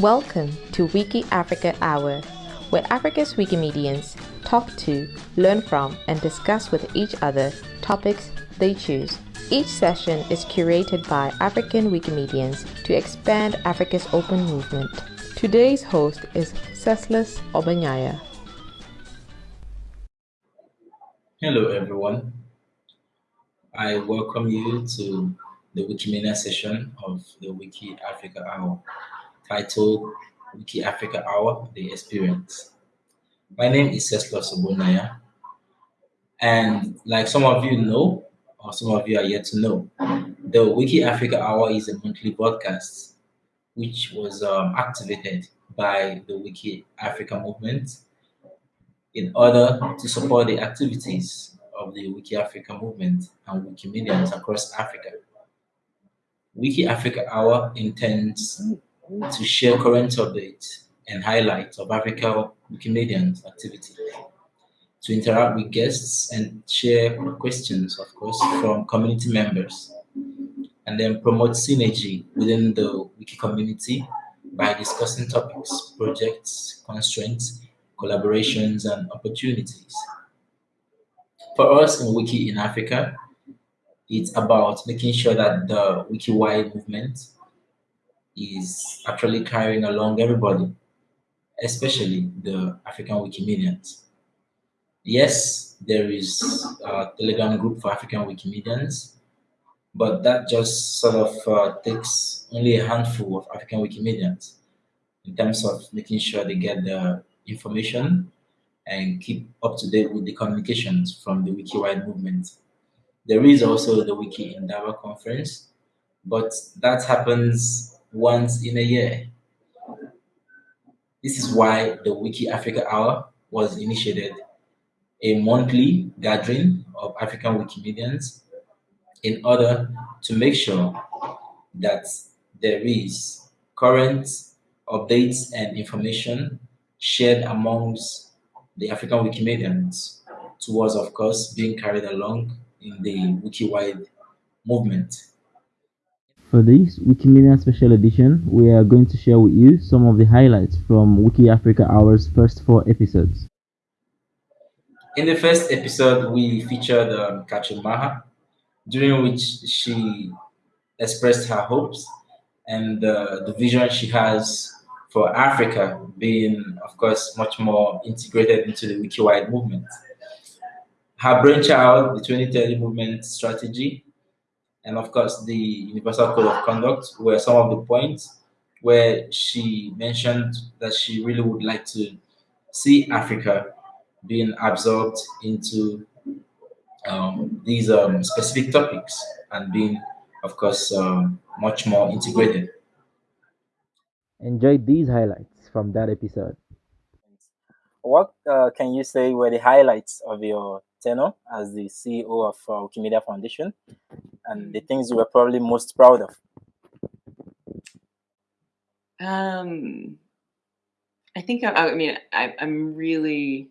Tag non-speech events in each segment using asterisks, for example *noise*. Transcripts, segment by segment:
Welcome to Wiki Africa Hour, where Africa's Wikimedians talk to, learn from, and discuss with each other topics they choose. Each session is curated by African Wikimedians to expand Africa's open movement. Today's host is Ceslas Obanyaya. Hello, everyone. I welcome you to the Wikimedia session of the Wiki Africa Hour, titled Wiki Africa Hour The Experience. My name is Cesla Sobonaya, and like some of you know, or some of you are yet to know, the Wiki Africa Hour is a monthly broadcast which was um, activated by the Wiki Africa movement in order to support the activities of the Wiki Africa movement and Wikimedians across Africa. Wiki Africa Hour intends to share current updates and highlights of Africa Wikimedians activity, to interact with guests and share questions, of course, from community members, and then promote synergy within the Wiki community by discussing topics, projects, constraints, collaborations, and opportunities. For us in Wiki in Africa, it's about making sure that the wiki-wide movement is actually carrying along everybody, especially the African Wikimedians. Yes, there is a Telegram group for African Wikimedians, but that just sort of uh, takes only a handful of African Wikimedians in terms of making sure they get the information and keep up to date with the communications from the wiki-wide movement. There is also the Wiki Indaba conference, but that happens once in a year. This is why the Wiki Africa Hour was initiated, a monthly gathering of African Wikimedians in order to make sure that there is current updates and information shared amongst the African Wikimedians towards, of course, being carried along in the wiki-wide movement. For this Wikimedia special edition, we are going to share with you some of the highlights from Wiki Africa Hour's first four episodes. In the first episode, we featured um, during which she expressed her hopes and uh, the vision she has for Africa being, of course, much more integrated into the wiki-wide movement. Her brainchild, the 2030 movement strategy, and of course the Universal Code of Conduct were some of the points where she mentioned that she really would like to see Africa being absorbed into um, these um, specific topics and being, of course, um, much more integrated. Enjoy these highlights from that episode. What uh, can you say were the highlights of your tenure as the CEO of uh, Wikimedia Foundation and the things you were probably most proud of? Um, I think I, I mean I, I'm really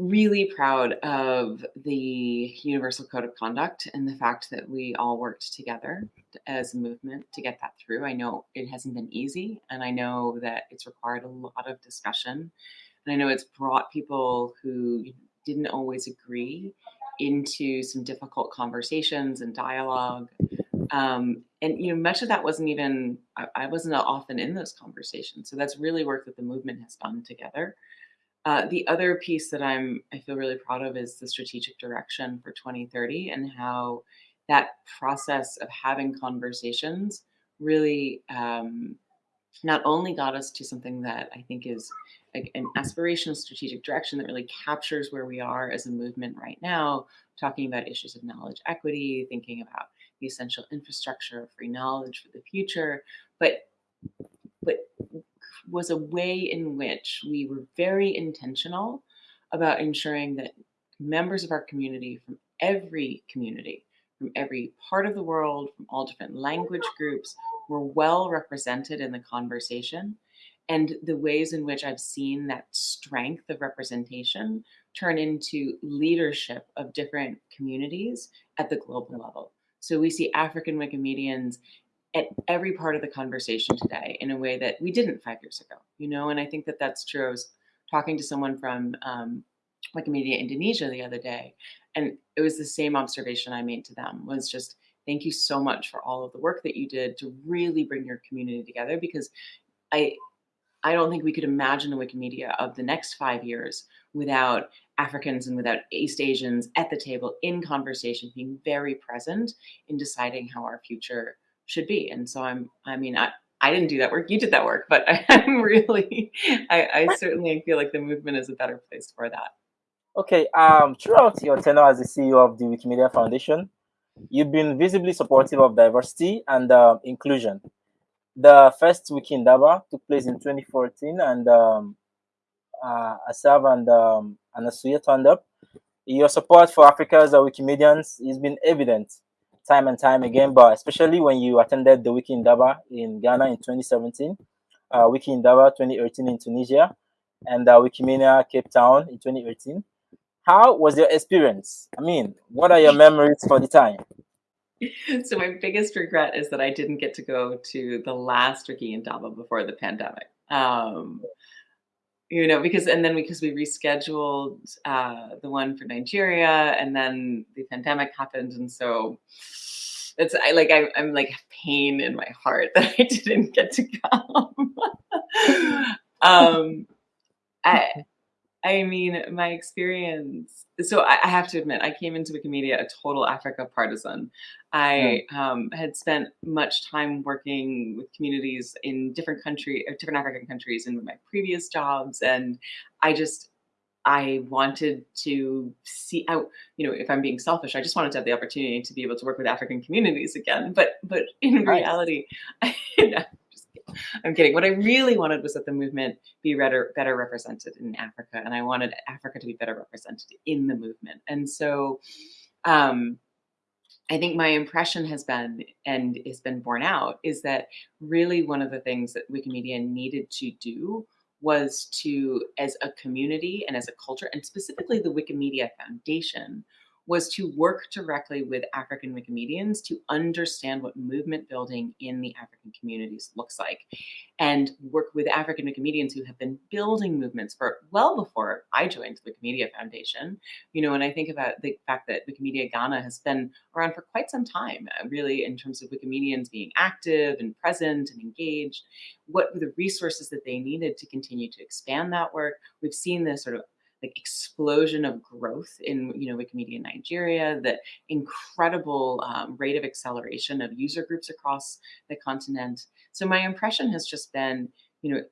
really proud of the Universal Code of Conduct and the fact that we all worked together as a movement to get that through. I know it hasn't been easy, and I know that it's required a lot of discussion. And I know it's brought people who didn't always agree into some difficult conversations and dialogue. Um, and you know, much of that wasn't even I, I wasn't often in those conversations. So that's really work that the movement has done together. Uh, the other piece that I'm I feel really proud of is the strategic direction for 2030 and how that process of having conversations really um, not only got us to something that I think is an aspirational strategic direction that really captures where we are as a movement right now, talking about issues of knowledge equity, thinking about the essential infrastructure of free knowledge for the future, but but was a way in which we were very intentional about ensuring that members of our community from every community, from every part of the world, from all different language groups, were well represented in the conversation. And the ways in which I've seen that strength of representation turn into leadership of different communities at the global level. So we see African Wikimedians at every part of the conversation today in a way that we didn't five years ago, you know, and I think that that's true. I was talking to someone from um, Wikimedia Indonesia the other day, and it was the same observation I made to them was just thank you so much for all of the work that you did to really bring your community together because I I don't think we could imagine the Wikimedia of the next five years without Africans and without East Asians at the table in conversation, being very present in deciding how our future should be. And so I'm, I mean, I, I didn't do that work. You did that work, but *laughs* I, am really, I, I certainly feel like the movement is a better place for that. Okay. Um, throughout your tenure as the CEO of the Wikimedia Foundation, you've been visibly supportive of diversity and uh, inclusion. The first Wiki Indaba took place in 2014, and um, uh, and um, Anasuya turned up. Your support for Africa's uh, Wikimedians has been evident time and time again, but especially when you attended the Wiki Indaba in Ghana in 2017, uh, Wiki Indaba 2018 in Tunisia, and uh, Wikimania Cape Town in 2018. How was your experience? I mean, what are your memories for the time? *laughs* So my biggest regret is that I didn't get to go to the last Wiki Indaba before the pandemic. Um, you know, because and then because we rescheduled uh, the one for Nigeria, and then the pandemic happened, and so it's I like I, I'm like pain in my heart *laughs* that I didn't get to come. *laughs* um, I I mean, my experience. So I, I, have to admit, I came into Wikimedia a total Africa partisan. I um, had spent much time working with communities in different country, uh, different African countries, in my previous jobs, and I just I wanted to see out, you know, if I'm being selfish, I just wanted to have the opportunity to be able to work with African communities again. But but in nice. reality, *laughs* I'm kidding. What I really wanted was that the movement be better, better represented in Africa, and I wanted Africa to be better represented in the movement. And so, um, I think my impression has been, and has been borne out, is that really one of the things that Wikimedia needed to do was to, as a community and as a culture, and specifically the Wikimedia Foundation, was to work directly with African Wikimedians to understand what movement building in the African communities looks like and work with African Wikimedians who have been building movements for well before I joined the Wikimedia Foundation. You know, and I think about the fact that Wikimedia Ghana has been around for quite some time, uh, really, in terms of Wikimedians being active and present and engaged. What were the resources that they needed to continue to expand that work? We've seen this sort of like explosion of growth in you know Wikimedia Nigeria, the incredible um, rate of acceleration of user groups across the continent. So my impression has just been, you know,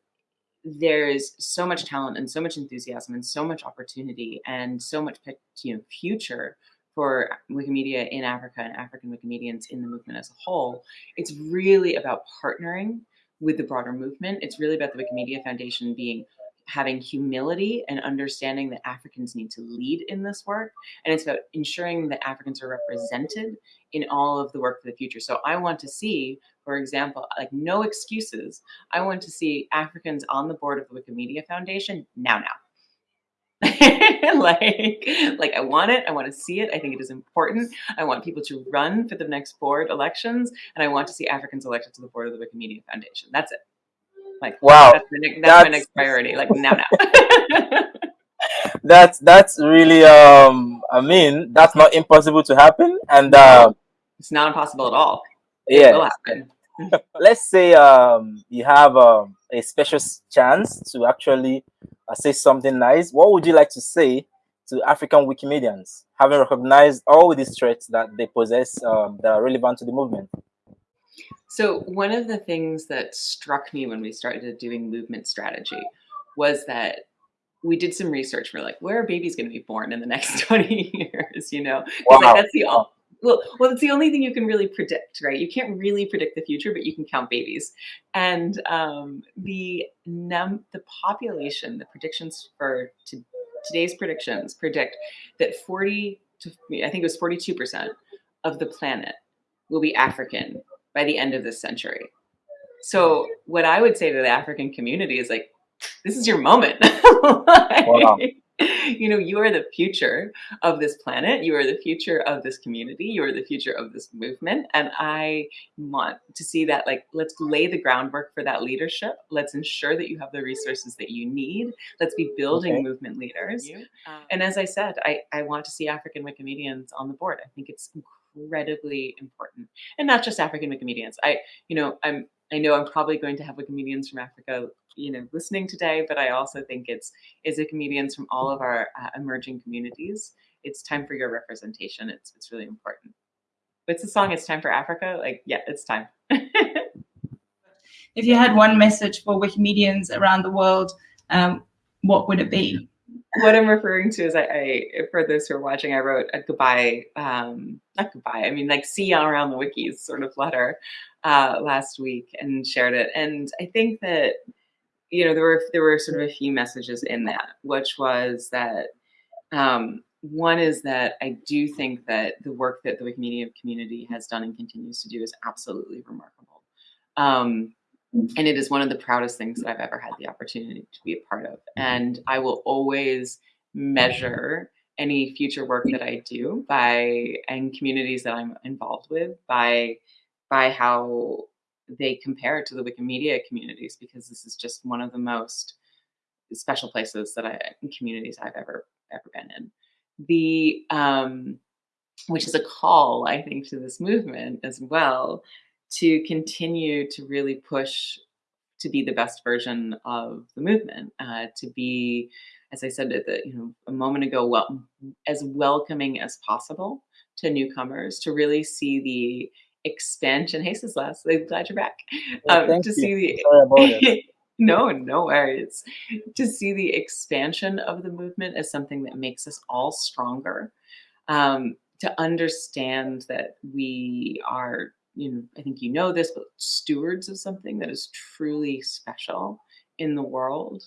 there's so much talent and so much enthusiasm and so much opportunity and so much you know future for Wikimedia in Africa and African Wikimedians in the movement as a whole. It's really about partnering with the broader movement. It's really about the Wikimedia Foundation being having humility and understanding that Africans need to lead in this work. And it's about ensuring that Africans are represented in all of the work for the future. So I want to see, for example, like no excuses. I want to see Africans on the board of the Wikimedia Foundation now, now. *laughs* like like i want it i want to see it i think it is important i want people to run for the next board elections and i want to see africans elected to the board of the wikimedia foundation that's it like, wow, that's, my, that's, that's my next priority. Like, now, now. *laughs* that's that's really um. I mean, that's not impossible to happen, and uh, it's not impossible at all. Yeah, will happen. *laughs* Let's say um you have um, a special chance to actually uh, say something nice. What would you like to say to African Wikimedians, having recognized all these traits that they possess um, that are relevant to the movement? So one of the things that struck me when we started doing movement strategy was that we did some research. We're like, where are babies going to be born in the next *laughs* 20 years? You know, wow. like that's the all. well, well, it's the only thing you can really predict, right? You can't really predict the future, but you can count babies. And um, the num the population, the predictions for to, today's predictions predict that 40 to I think it was 42 percent of the planet will be African by the end of this century. So what I would say to the African community is like, this is your moment. *laughs* like, wow. you know, you are the future of this planet. You are the future of this community. You are the future of this movement. And I want to see that, like, let's lay the groundwork for that leadership. Let's ensure that you have the resources that you need. Let's be building okay. movement leaders. Um, and as I said, I, I want to see African Wikimedians on the board. I think it's incredibly important. And not just African Wikimedians. I, you know, I'm I know I'm probably going to have Wikimedians from Africa, you know, listening today, but I also think it's is Wikimedians from all of our uh, emerging communities. It's time for your representation. It's it's really important. What's the song? It's time for Africa. Like, yeah, it's time. *laughs* if you had one message for Wikimedians around the world, um, what would it be? What I'm referring to is I, I, for those who are watching, I wrote a goodbye, um, not goodbye, I mean like see you around the wikis sort of letter uh, last week and shared it. And I think that, you know, there were, there were sort of a few messages in that, which was that, um, one is that I do think that the work that the Wikimedia community has done and continues to do is absolutely remarkable. Um, and it is one of the proudest things that I've ever had the opportunity to be a part of. Mm-hmm. And I will always measure any future work that I do by and communities that I'm involved with by by how they compare to the Wikimedia communities because this is just one of the most special places that I communities I've ever ever been in. The um, which is a call, I think, to this movement as well to continue to really push to be the best version of the movement, uh, to be, as I said the, you know a moment ago, well, as welcoming as possible to newcomers, to really see the expansion. Hey, Sislas, I'm glad you're back. Well, um, to you. see the *laughs* no, no worries. To see the expansion of the movement as something that makes us all stronger. Um, to understand that we are you know, I think you know this, but stewards of something that is truly special in the world,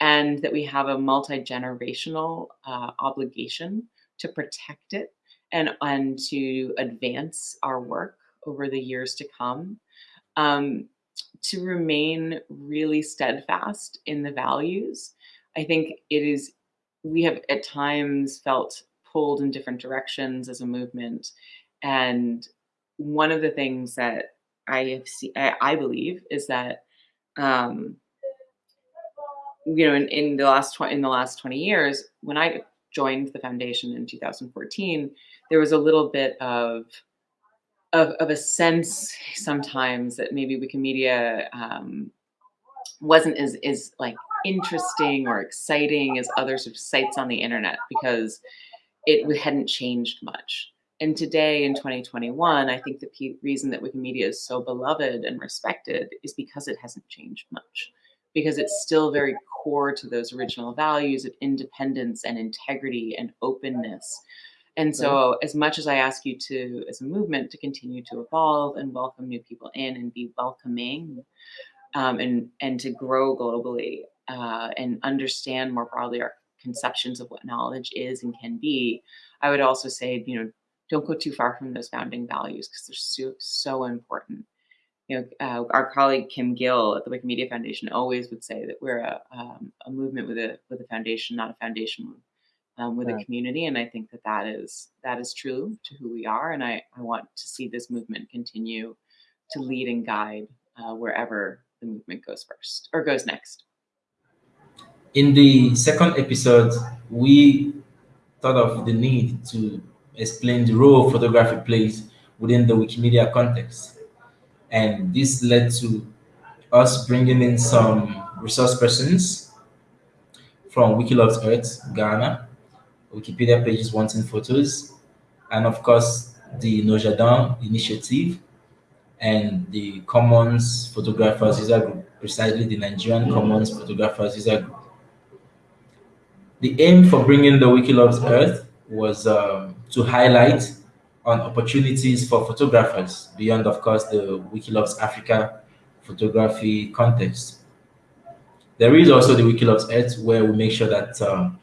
and that we have a multi generational uh, obligation to protect it and and to advance our work over the years to come. Um, to remain really steadfast in the values. I think it is, we have at times felt pulled in different directions as a movement. And one of the things that I have seen, I, I believe, is that um, you know, in, in the last tw- in the last twenty years, when I joined the foundation in 2014, there was a little bit of of, of a sense sometimes that maybe Wikimedia um, wasn't as is like interesting or exciting as other sort of sites on the internet because it hadn't changed much. And today in 2021, I think the reason that Wikimedia is so beloved and respected is because it hasn't changed much, because it's still very core to those original values of independence and integrity and openness. And so, as much as I ask you to, as a movement, to continue to evolve and welcome new people in and be welcoming, um, and and to grow globally uh, and understand more broadly our conceptions of what knowledge is and can be, I would also say, you know, don't go too far from those founding values because they're so, so important. You know, uh, our colleague Kim Gill at the Wikimedia Foundation always would say that we're a, um, a movement with a with a foundation, not a foundation um, with a community. And I think that that is that is true to who we are. And I, I want to see this movement continue to lead and guide uh, wherever the movement goes first or goes next. In the second episode, we thought of the need to explain the role photography plays within the Wikimedia context. And this led to us bringing in some resource persons from Wikiloves Earth, Ghana, Wikipedia pages wanting photos, and of course the Nojardin initiative and the Commons Photographers User Group, precisely the Nigerian Commons Photographers User Group. The aim for bringing the Wikiloves Earth was um, to highlight on opportunities for photographers beyond, of course, the Wikiloves Africa photography context. There is also the Wikiloves Earth where we make sure that um,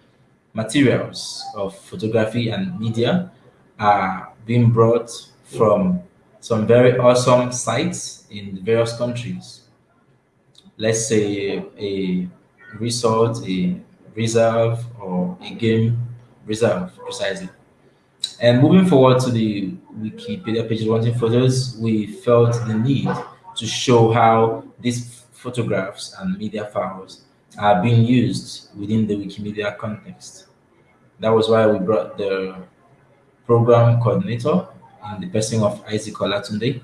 materials of photography and media are being brought from some very awesome sites in various countries. Let's say a resort, a reserve or a game reserve precisely. And moving forward to the Wikipedia pages wanting photos, we felt the need to show how these photographs and media files are being used within the Wikimedia context. That was why we brought the program coordinator in the person of Isaac Olatunde.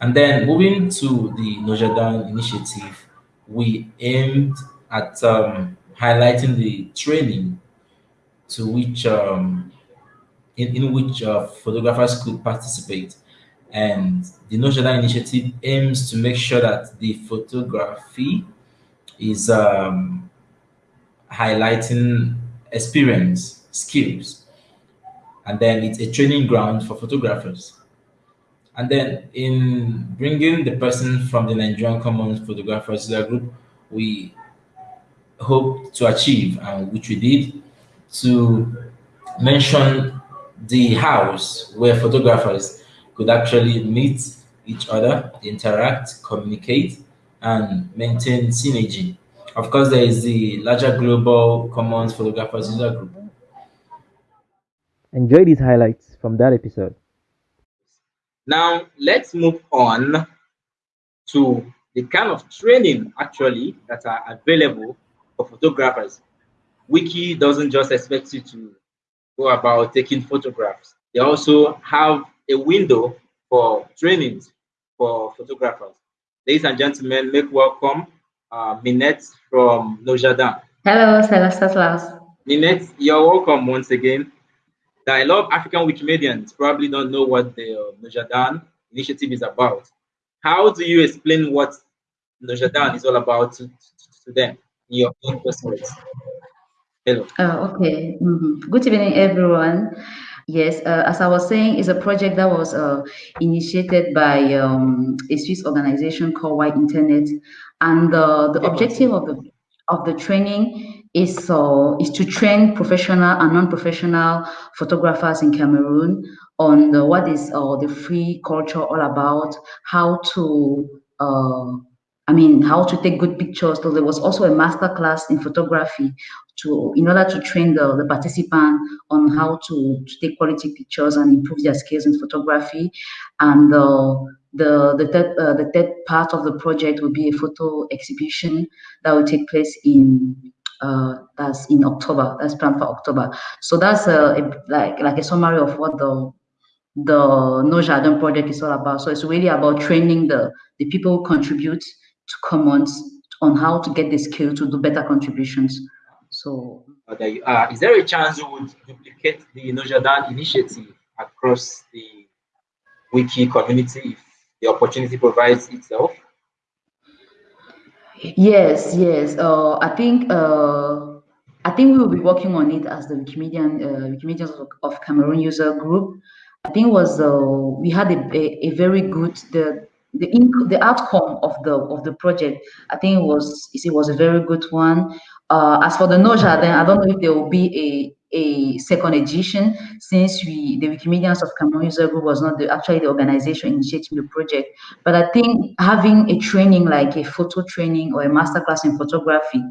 And then moving to the Nojadan initiative, we aimed at um, highlighting the training to which um, in, in which uh, photographers could participate. And the Nojadan initiative aims to make sure that the photography is um, highlighting experience, skills, and then it's a training ground for photographers. And then in bringing the person from the Nigerian Commons Photographers Group, we hope to achieve, which we did, to mention the house where photographers could actually meet each other, interact, communicate, and maintain synergy. Of course, there is the larger global commons photographers user group. Enjoy these highlights from that episode. Now, let's move on to the kind of training actually that are available for photographers. Wiki doesn't just expect you to go about taking photographs. They also have a window for trainings for photographers. Ladies and gentlemen, make welcome uh, Minette from Nojadan. Hello, Celestas. Minette, you're welcome once again. A lot of African Wikimedians probably don't know what the uh, Nojadan initiative is about. How do you explain what Nojadan is all about to, to, to them in your own personal words? Hello. Uh, okay. -hmm. Good evening, everyone. Yes, uh, as I was saying, it's a project that was uh, initiated by um, a Swiss organization called White Internet, and uh, the objective of the of the training is uh, is to train professional and non-professional photographers in Cameroon on the, what is uh, the free culture all about, how to uh, I mean, how to take good pictures. So there was also a master class in photography to in order to train the, the participant on how to, to take quality pictures and improve their skills in photography. And the the third uh, the third part of the project will be a photo exhibition that will take place in uh, that's in October. That's planned for October. So that's a, a like like a summary of what the the No Jardin project is all about. So it's really about training the the people who contribute to commons on how to get the skill to do better contributions. So uh, there you are. Is there a chance you would duplicate the Nojadan initiative across the wiki community if the opportunity provides itself? Yes, yes. Uh, I think uh, I think we will be working on it as the Wikimedian uh, Wikimedians of, of Cameroon user group. I think was uh, we had a, a, a very good the the the outcome of the of the project. I think it was it was a very good one. Uh, as for the Noja, then I don't know if there will be a a second edition since we the Wikimedians of Cameroon User Group was not the, actually the organization initiating the project. But I think having a training like a photo training or a masterclass in photography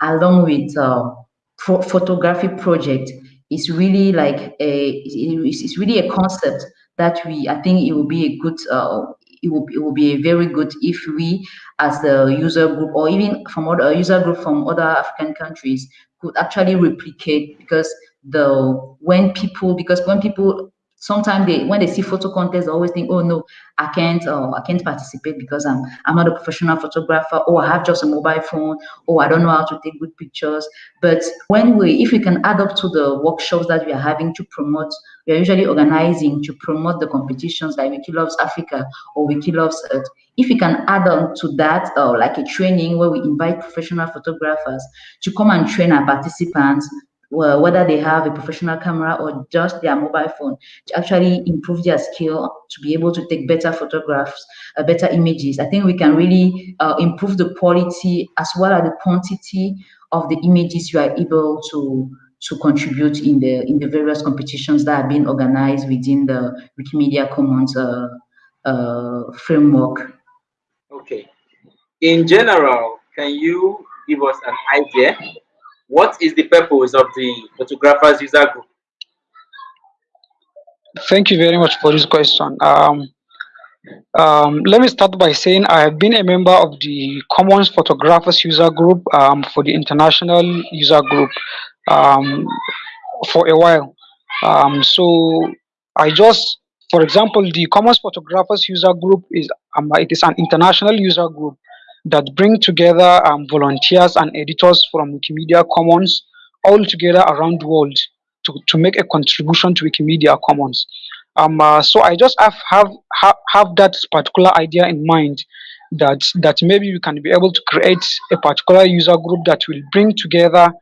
along with uh, photography project is really like a it's really a concept that we I think it will be a good uh, it will, it will be very good if we as the user group or even from other user group from other African countries could actually replicate because the when people because when people sometimes they when they see photo contests they always think oh no i can't uh, i can't participate because i'm i'm not a professional photographer. Or i have just a mobile phone. Or i don't know how to take good pictures. But when we if we can add up to the workshops that we are having to promote we are usually organizing to promote the competitions like wiki loves africa or wiki loves earth. If we can add on to that uh, like a training where we invite professional photographers to come and train our participants well, whether they have a professional camera or just their mobile phone to actually improve their skill to be able to take better photographs, uh, better images. I think we can really uh, improve the quality as well as the quantity of the images you are able to to contribute in the in the various competitions that are being organized within the Wikimedia Commons uh, uh framework. Okay. In general, can you give us an idea what is the purpose of the photographers user group? Thank you very much for this question. Um, um, let me start by saying I have been a member of the Commons Photographers User Group um, for the International User Group um, for a while. Um, so I just, for example, the Commons Photographers User Group is um, it is an international user group that bring together um, volunteers and editors from Wikimedia Commons all together around the world to, to make a contribution to Wikimedia Commons. Um, uh, so I just have, have have have that particular idea in mind that that maybe we can be able to create a particular user group that will bring together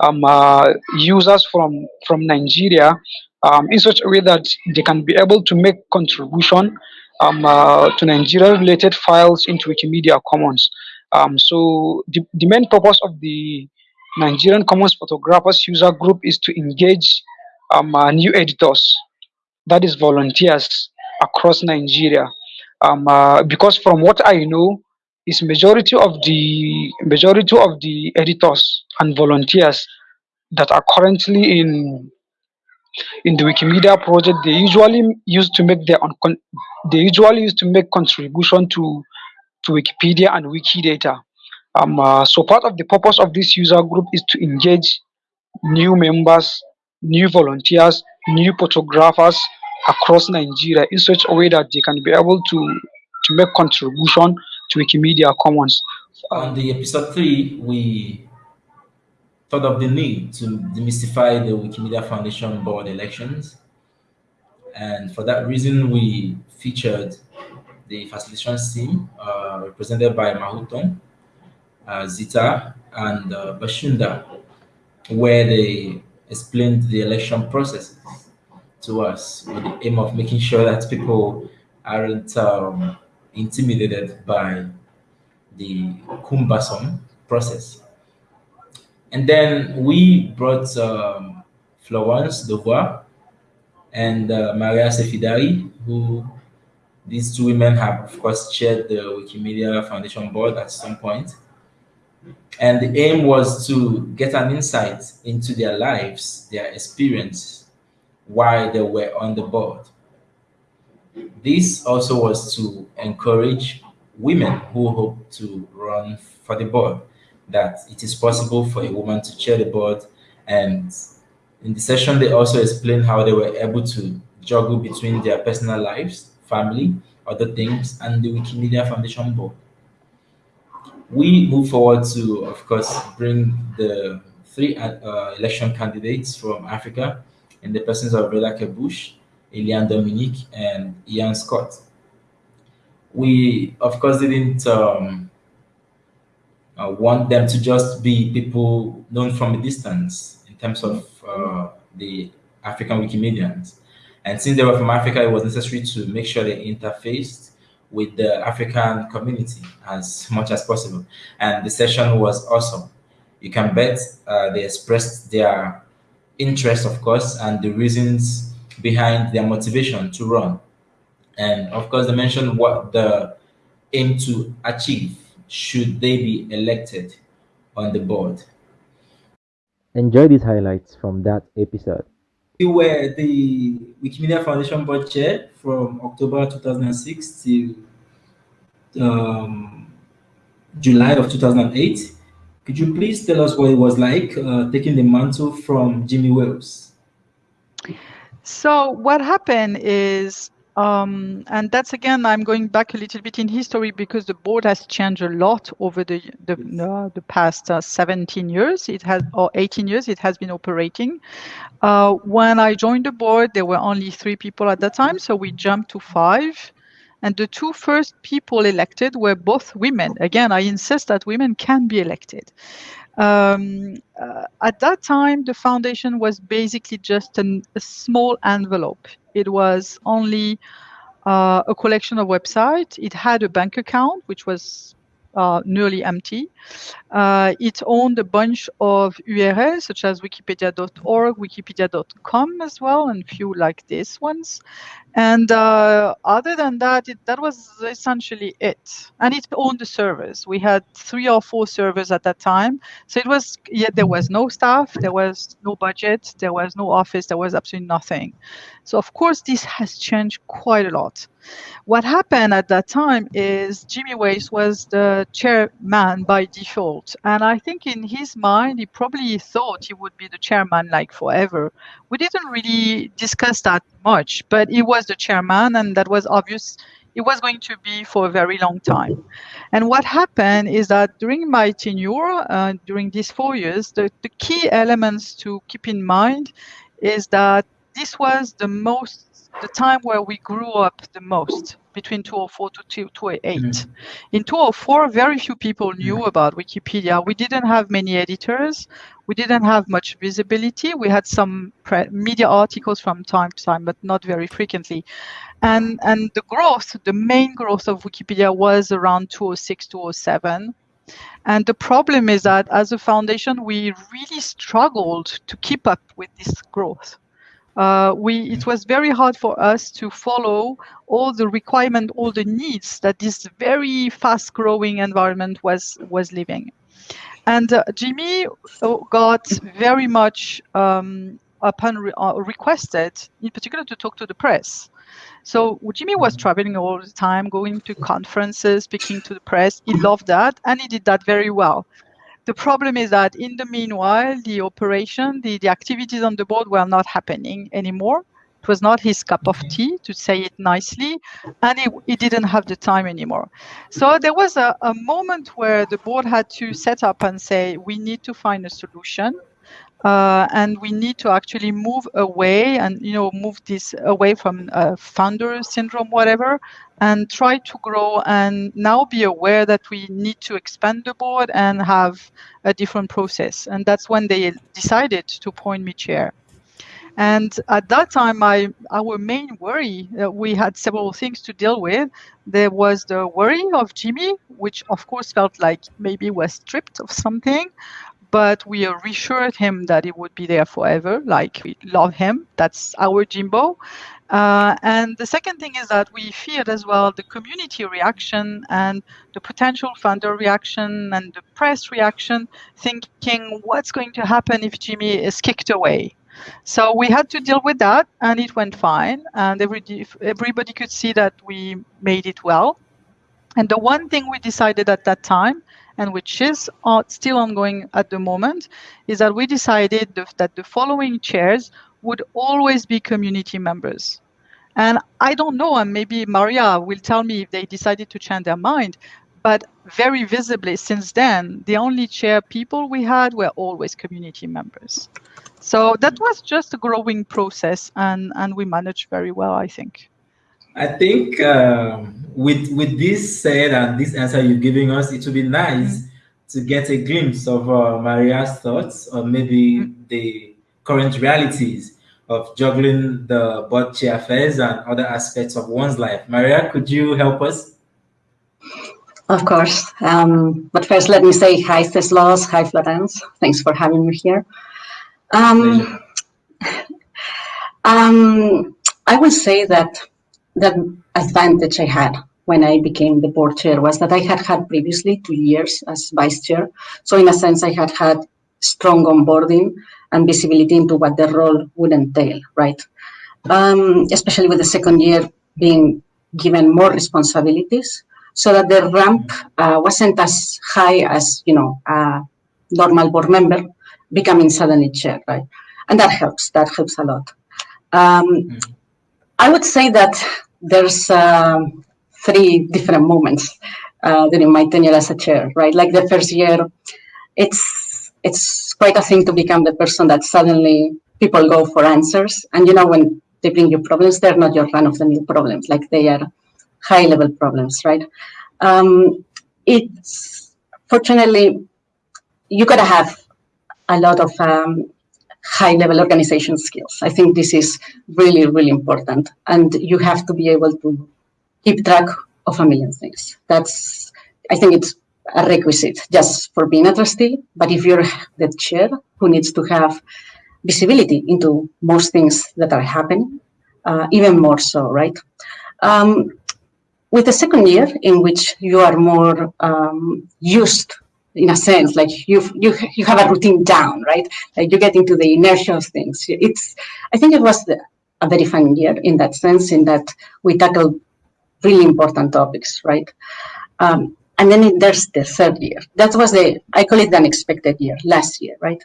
um, uh, users from from Nigeria um, in such a way that they can be able to make contribution um, uh, to Nigeria related files into Wikimedia Commons. Um, so the, the main purpose of the Nigerian Commons Photographers user group is to engage um, uh, new editors, that is volunteers across Nigeria. Um, uh, because from what I know, is majority of the majority of the editors and volunteers that are currently in in the Wikimedia project, they usually used to make their they usually used to make contribution to to Wikipedia and Wikidata. Um, uh, so part of the purpose of this user group is to engage new members, new volunteers, new photographers across Nigeria in such a way that they can be able to to make contribution to Wikimedia Commons. On the episode three, we thought of the need to demystify the Wikimedia Foundation board elections. And for that reason, we featured the facilitation team uh, represented by Mahuton, uh, Zita, and uh, Bashunda, where they explained the election processes to us with the aim of making sure that people aren't um, intimidated by the cumbersome process. And then we brought um, Florence Devouard and uh, Maria Sefidari, who these two women have, of course, chaired the Wikimedia Foundation board at some point. And the aim was to get an insight into their lives, their experience while they were on the board. This also was to encourage women who hope to run for the board that it is possible for a woman to chair the board. And in the session, they also explained how they were able to juggle between their personal lives, family, other things, and the Wikimedia Foundation board. We move forward to, of course, bring the three uh, election candidates from Africa in the persons of Reda Kerbouche, Eliane Dominique, and Ian Scott. We, of course, didn't um, uh, want them to just be people known from a distance in terms of uh, the African Wikimedians. And since they were from Africa, it was necessary to make sure they interfaced with the African community as *laughs* much as possible. And the session was awesome. You can bet uh, they expressed their interest, of course, and the reasons behind their motivation to run. And of course, they mentioned what the aim to achieve should they be elected on the board. Enjoy these highlights from that episode. You were the Wikimedia Foundation board chair from October 2006 to um, July of 2008. Could you please tell us what it was like uh, taking the mantle from Jimmy Wales? So what happened is um, and that's again, I'm going back a little bit in history because the board has changed a lot over the the, uh, the past uh, 17 years. It has or 18 years. It has been operating. Uh, when I joined the board, there were only three people at that time, so we jumped to five. And the two first people elected were both women. Again, I insist that women can be elected. Um, uh, at that time, the foundation was basically just an, a small envelope. It was only uh, a collection of websites. It had a bank account, which was uh, nearly empty. Uh, it owned a bunch of URLs, such as wikipedia.org, wikipedia.com as well, and few like these ones. And uh, other than that, it, that was essentially it. And it owned the servers. We had three or four servers at that time. So it was, yeah, there was no staff, there was no budget, there was no office, there was absolutely nothing. So of course, this has changed quite a lot. What happened at that time is Jimmy Wales was the chairman by default. And I think in his mind, he probably thought he would be the chairman like forever. We didn't really discuss that much, but he was the chairman, and that was obvious it was going to be for a very long time. And what happened is that during my tenure, uh, during these four years, the, the key elements to keep in mind is that this was the most the time where we grew up the most between 2004 to 2008. Mm-hmm. In 2004, very few people knew about Wikipedia. We didn't have many editors. We didn't have much visibility. We had some pre- media articles from time to time, but not very frequently. And, and the growth, the main growth of Wikipedia was around 2006, 2007. And the problem is that as a foundation, we really struggled to keep up with this growth uh, we it was very hard for us to follow all the requirement, all the needs that this very fast-growing environment was was living. And uh, Jimmy uh, got very much um, upon re- uh, requested, in particular, to talk to the press. So Jimmy was traveling all the time, going to conferences, speaking to the press. He loved that, and he did that very well. The problem is that in the meanwhile, the operation, the, the activities on the board were not happening anymore. It was not his cup of tea, to say it nicely, and he, he didn't have the time anymore. So there was a, a moment where the board had to set up and say, we need to find a solution. Uh, and we need to actually move away and you know move this away from uh, founder syndrome whatever and try to grow and now be aware that we need to expand the board and have a different process. And that's when they decided to appoint me chair. And at that time, I, our main worry, uh, we had several things to deal with. There was the worry of Jimmy, which of course felt like maybe was stripped of something, but we reassured him that he would be there forever. Like we love him. That's our Jimbo. Uh, and the second thing is that we feared as well the community reaction and the potential funder reaction and the press reaction, thinking what's going to happen if Jimmy is kicked away. So we had to deal with that, and it went fine. And every, everybody could see that we made it well. And the one thing we decided at that time, and which is uh, still ongoing at the moment, is that we decided that the following chairs would always be community members. And I don't know, and maybe Maria will tell me if they decided to change their mind, but very visibly since then, the only chair people we had were always community members. So that was just a growing process, and, and we managed very well, I think. I think um, with with this said and this answer you're giving us, it would be nice mm. to get a glimpse of uh, Maria's thoughts or maybe mm. the current realities of juggling the board chair affairs and other aspects of one's life. Maria, could you help us? Of course. Um, but first, let me say hi, Teslos. Hi, Florence. Thanks for having me here. Um, *laughs* um, I would say that the advantage I had when I became the board chair was that I had had previously two years as vice chair. So in a sense, I had had strong onboarding and visibility into what the role would entail, right? Um, especially with the second year being given more responsibilities so that the ramp uh, wasn't as high as, you know, a normal board member becoming suddenly chair, right? And that helps, that helps a lot. Um, mm. I would say that there's uh, three different moments uh, during my tenure as a chair, right? Like the first year, it's it's quite a thing to become the person that suddenly people go for answers. And you know, when they bring you problems, they're not your run of the mill problems, like they are high level problems, right? Um, it's fortunately, you gotta have a lot of um, high level organization skills. I think this is really, really important. And you have to be able to keep track of a million things. That's, I think it's a requisite just for being a trustee. But if you're the chair who needs to have visibility into most things that are happening, uh, even more so, right? Um, with the second year in which you are more um, used in a sense like you you you have a routine down right? Like you get into the inertia of things. It's i think it was the, a very fun year in that sense in that we tackled really important topics right? Um, and then there's the third year. That was the i call it the unexpected year last year right?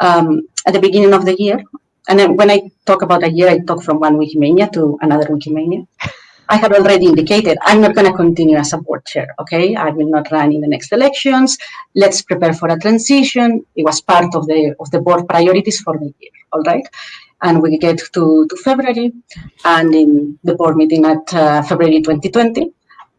Um, at the beginning of the year and then when i talk about a year i talk from one wikimania to another wikimania *laughs* I had already indicated I'm not going to continue as a board chair. Okay, I will not run in the next elections. Let's prepare for a transition. It was part of the of the board priorities for the year. All right, and we get to, to February, and in the board meeting at uh, February 2020,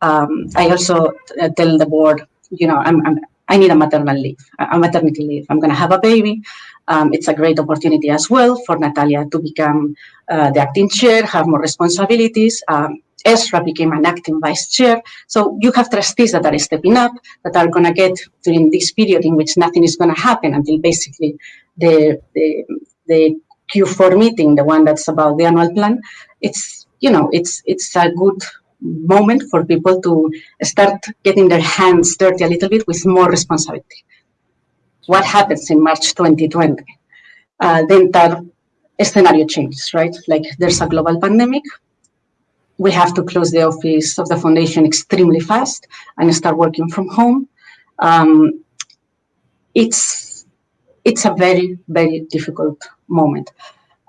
um, I also uh, tell the board, you know, I'm, I'm I need a maternal leave, a maternity leave. I'm going to have a baby. Um, it's a great opportunity as well for Natalia to become uh, the acting chair, have more responsibilities. Um, Esra'a became an acting vice chair. So you have trustees that are stepping up, that are going to get during this period in which nothing is going to happen until basically the, the, the Q4 meeting, the one that's about the annual plan. It's, you know, it's, it's a good moment for people to start getting their hands dirty a little bit with more responsibility. What happens in March 2020? Uh, the entire scenario changes, right? Like there's a global pandemic, we have to close the office of the foundation extremely fast and start working from home. Um, it's it's a very very difficult moment.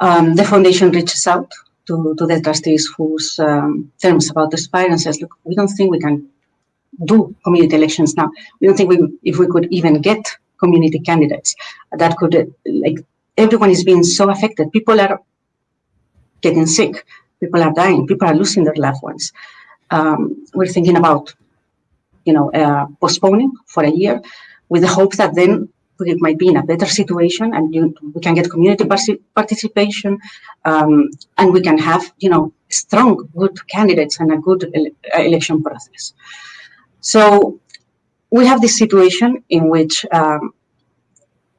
Um, the foundation reaches out to, to the trustees whose um, terms about to expire and says, look, we don't think we can do community elections now. We don't think we, if we could even get community candidates that could, like, everyone is being so affected. People are getting sick people are dying, people are losing their loved ones. Um, we're thinking about, you know, uh, postponing for a year with the hope that then we might be in a better situation and you, we can get community participation um, and we can have, you know, strong, good candidates and a good ele election process. So we have this situation in which um,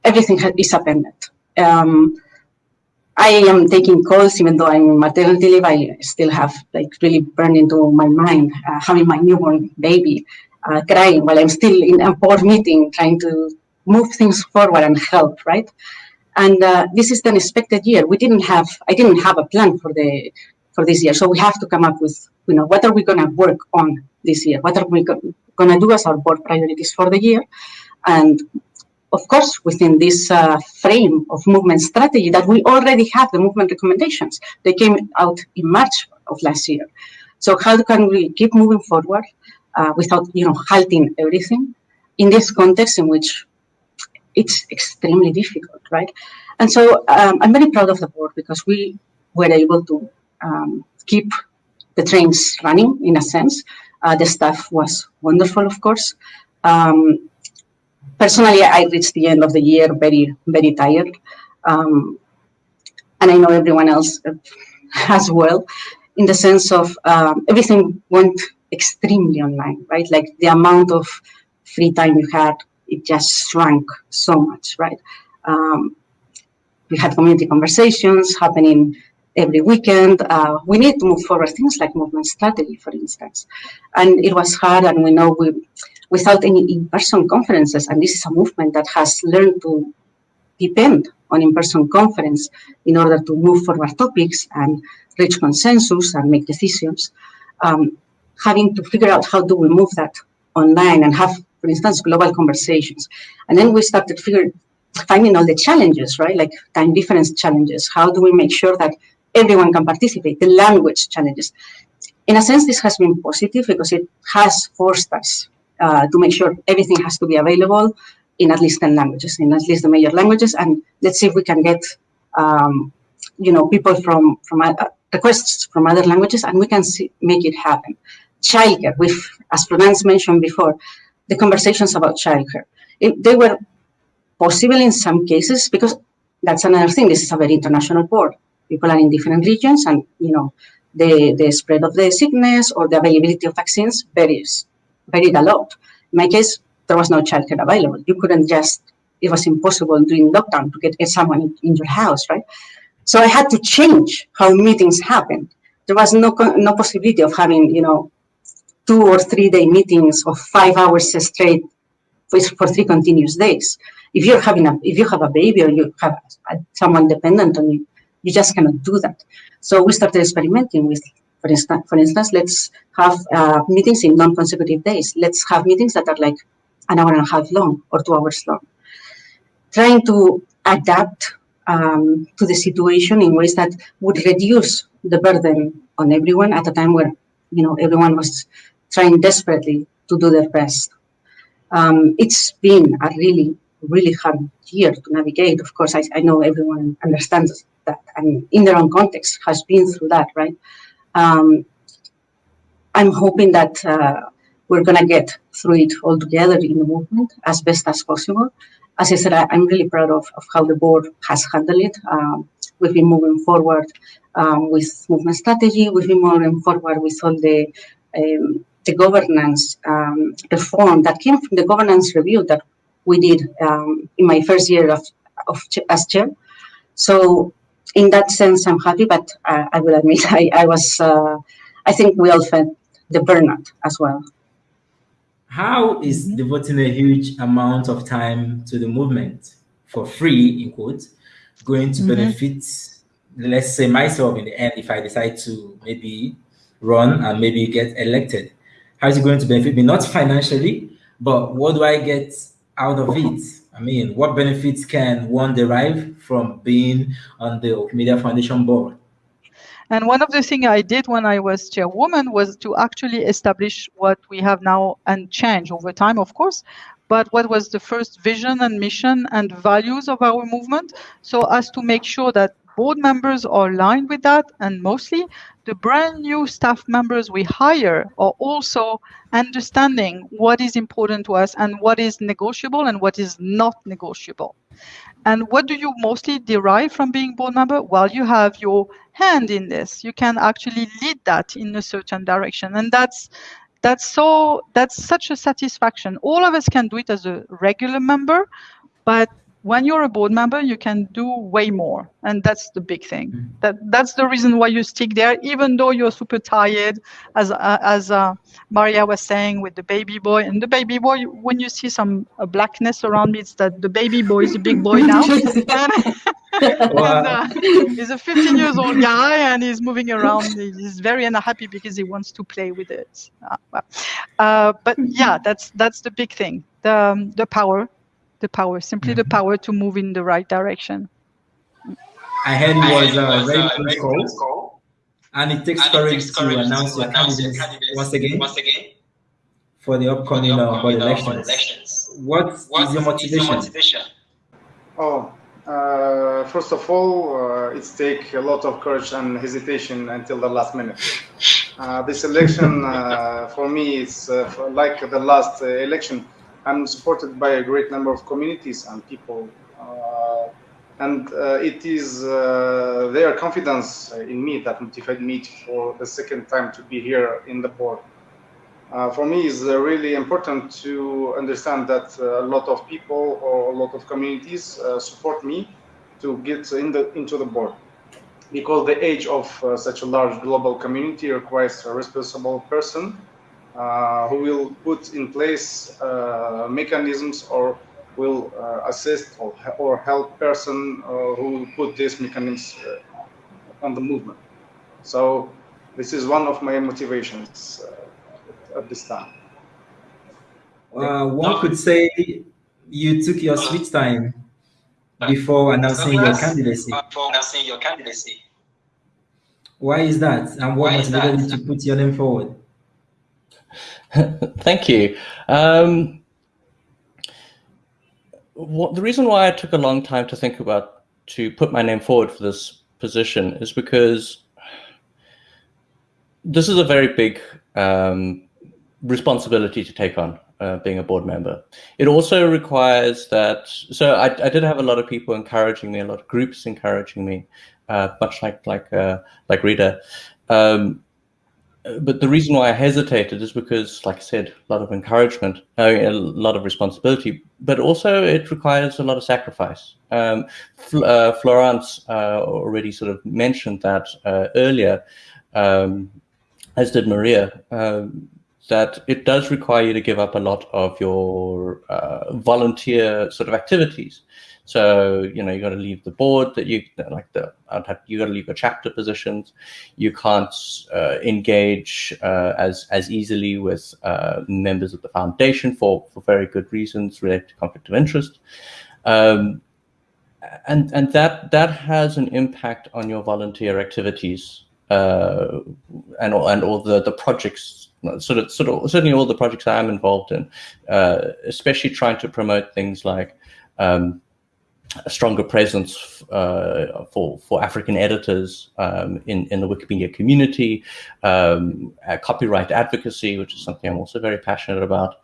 everything is appended. Um, I am taking calls, even though I'm maternity leave, I still have like really burned into my mind uh, having my newborn baby uh, crying while I'm still in a board meeting trying to move things forward and help, right? And uh, this is the unexpected year. We didn't have, I didn't have a plan for the for this year, so we have to come up with, you know, what are we going to work on this year? What are we going to do as our board priorities for the year? And of course, within this uh, frame of movement strategy that we already have the movement recommendations. They came out in March of last year. So how can we keep moving forward uh, without, you know, halting everything in this context in which it's extremely difficult, right? And so um, I'm very proud of the board because we were able to um, keep the trains running in a sense. Uh, the staff was wonderful, of course. Um, personally, I reached the end of the year very, very tired. Um, and I know everyone else *laughs* as well, in the sense of um, everything went extremely online, right? Like the amount of free time you had, it just shrank so much, right? Um, we had community conversations happening every weekend. Uh, we need to move forward things like movement strategy, for instance. And it was hard, and we know we without any in-person conferences. And this is a movement that has learned to depend on in-person conference in order to move forward topics and reach consensus and make decisions. Um, having to figure out how do we move that online and have, for instance, global conversations. And then we started figuring, finding all the challenges, right? Like time difference challenges. How do we make sure that everyone can participate? The language challenges. In a sense, this has been positive because it has forced us uh, to make sure everything has to be available in at least 10 languages, in at least the major languages. And let's see if we can get, um, you know, people from, from uh, requests from other languages and we can see, make it happen. Childcare, with, as Florence mentioned before, the conversations about childcare. It, they were possible in some cases because that's another thing. This is a very international board. People are in different regions and, you know, the, the spread of the sickness or the availability of vaccines varies varied a lot. In my case, there was no childcare available. You couldn't just, it was impossible during lockdown to get someone in, in your house, right? So I had to change how meetings happened. There was no no possibility of having you know two or three day meetings of five hours straight for, for three continuous days. If you're having a if you have a baby or you have someone dependent on you, you just cannot do that. So we started experimenting with for instance, for instance, let's have uh, meetings in non-consecutive days. Let's have meetings that are like an hour and a half long or two hours long. Trying to adapt um, to the situation in ways that would reduce the burden on everyone at a time where you know everyone was trying desperately to do their best. Um, it's been a really, really hard year to navigate. Of course, I, I know everyone understands that and in their own context has been through that, right? Um, I'm hoping that uh, we're going to get through it all together in the movement as best as possible. As I said, I, am really proud of, of how the board has handled it. Um, we've been moving forward um, with movement strategy. We've been moving forward with all the um, the governance um, reform that came from the governance review that we did um, in my first year of, of as chair. So in that sense, I'm happy, but uh, I will admit *laughs* I, I was, uh, I think we all felt the burnout as well. How is devoting a huge amount of time to the movement for free, in quotes, going to mm -hmm. benefit, let's say myself in the end, if I decide to maybe run and maybe get elected? How is it going to benefit me? Not financially, but what do I get out of it? I mean, what benefits can one derive from being on the Wikimedia Foundation board? And one of the things I did when I was chairwoman was to actually establish what we have now and change over time, of course, but what was the first vision and mission and values of our movement so as to make sure that board members are aligned with that and mostly the brand new staff members we hire are also understanding what is important to us and what is negotiable and what is not negotiable. And what do you mostly derive from being board member? Well, you have your hand in this. You can actually lead that in a certain direction. And that's that's so that's such a satisfaction. All of us can do it as a regular member, but when you're a board member, you can do way more, and that's the big thing. Mm-hmm. That that's the reason why you stick there, even though you're super tired, as uh, as uh, Maria was saying with the baby boy. And the baby boy, when you see some uh, blackness around me, it's that the baby boy is a big boy now. and, *laughs* *laughs* and uh, he's a 15 years old guy, and he's moving around. He's very unhappy because he wants to play with it. Uh, uh, but yeah, that's that's the big thing. The um, the power the power, simply mm -hmm. the mm-hmm. power to move in the right direction. I heard it was a very close call, call, and it takes courage to announce your candidates once again, once again for the upcoming, for the upcoming uh, elections. elections. What, what is your motivation? Is your motivation? Oh, uh, first of all, uh, it's take a lot of courage and hesitation until the last minute. Uh, this election, uh, for me, is uh, like the last election I'm supported by a great number of communities and people. Uh, and uh, it is uh, their confidence in me that motivated me for the second time to be here in the board. Uh, for me, it's uh, really important to understand that uh, a lot of people or a lot of communities support me to get in the, into the board. Because the age of such a large global community requires a responsible person uh, who will put in place uh, mechanisms or will uh, assist or, or help person who put these mechanisms on the movement. So this is one of my motivations at this time. Uh, one could say you took your sweet time before announcing your candidacy. Before announcing your candidacy. Why is that? And what motivated you to put your name forward? *laughs* Thank you. Um, what, the reason why I took a long time to think about to put my name forward for this position is because this is a very big um, responsibility to take on uh, being a board member. It also requires that, so I, I, did have a lot of people encouraging me, a lot of groups encouraging me, uh, much like like uh, like Reda. Um, but the reason why I hesitated is because, like I said, a lot of encouragement, a lot of responsibility, but also it requires a lot of sacrifice. Um, uh, Florence uh, already sort of mentioned that uh, earlier, um, as did Maria, um, that it does require you to give up a lot of your uh, volunteer sort of activities. So you know you got to leave the board that you like the you got to leave your chapter positions. You can't uh, engage uh, as as easily with uh, members of the foundation for for very good reasons related to conflict of interest. Um, and and that that has an impact on your volunteer activities uh, and and all the the projects sort of sort of certainly all the projects I'm involved in, uh, especially trying to promote things like um, a stronger presence uh, for for African editors um, in in the Wikipedia community, um, copyright advocacy, which is something I'm also very passionate about.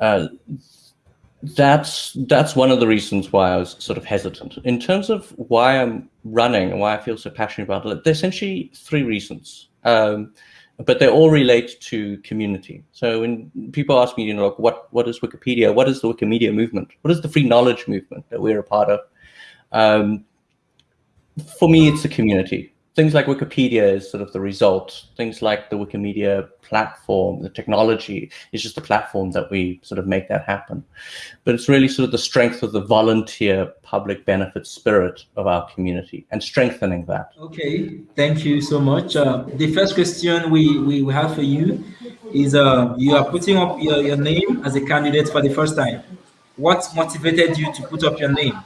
Uh, that's that's one of the reasons why I was sort of hesitant. In terms of why I'm running and why I feel so passionate about it, there's essentially three reasons. Um, but they all relate to community. So when people ask me, you know, like, what what is Wikipedia? What is the Wikimedia movement? What is the free knowledge movement that we're a part of? Um, for me, it's a community things like Wikipedia is sort of the result. Things like the Wikimedia platform, the technology is just a platform that we sort of make that happen. But it's really sort of the strength of the volunteer public benefit spirit of our community and strengthening that. Okay, thank you so much. Uh, the first question we, we, we have for you is uh, you are putting up your, your name as a candidate for the first time. What motivated you to put up your name?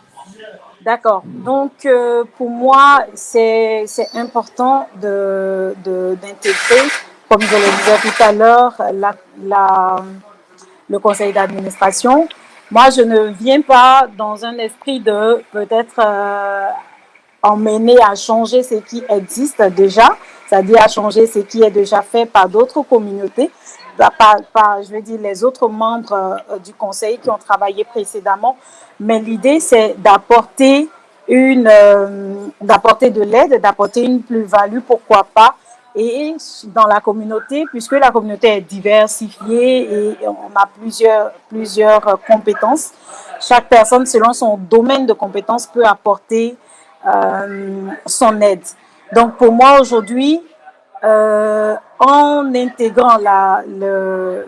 D'accord. Donc, euh, pour moi, c'est important d'intégrer, de, comme je le disais tout à l'heure, la, la, le conseil d'administration. Moi, je ne viens pas dans un esprit de peut-être euh, emmener à changer ce qui existe déjà, c'est-à-dire à changer ce qui est déjà fait par d'autres communautés, par, je veux dire, les autres membres euh, du conseil qui ont travaillé précédemment, mais l'idée, c'est d'apporter une, euh, d'apporter de l'aide, d'apporter une plus-value, pourquoi pas, et dans la communauté, puisque la communauté est diversifiée et on a plusieurs, plusieurs compétences, chaque personne, selon son domaine de compétences, peut apporter euh, son aide. Donc pour moi aujourd'hui, euh, en intégrant la, le,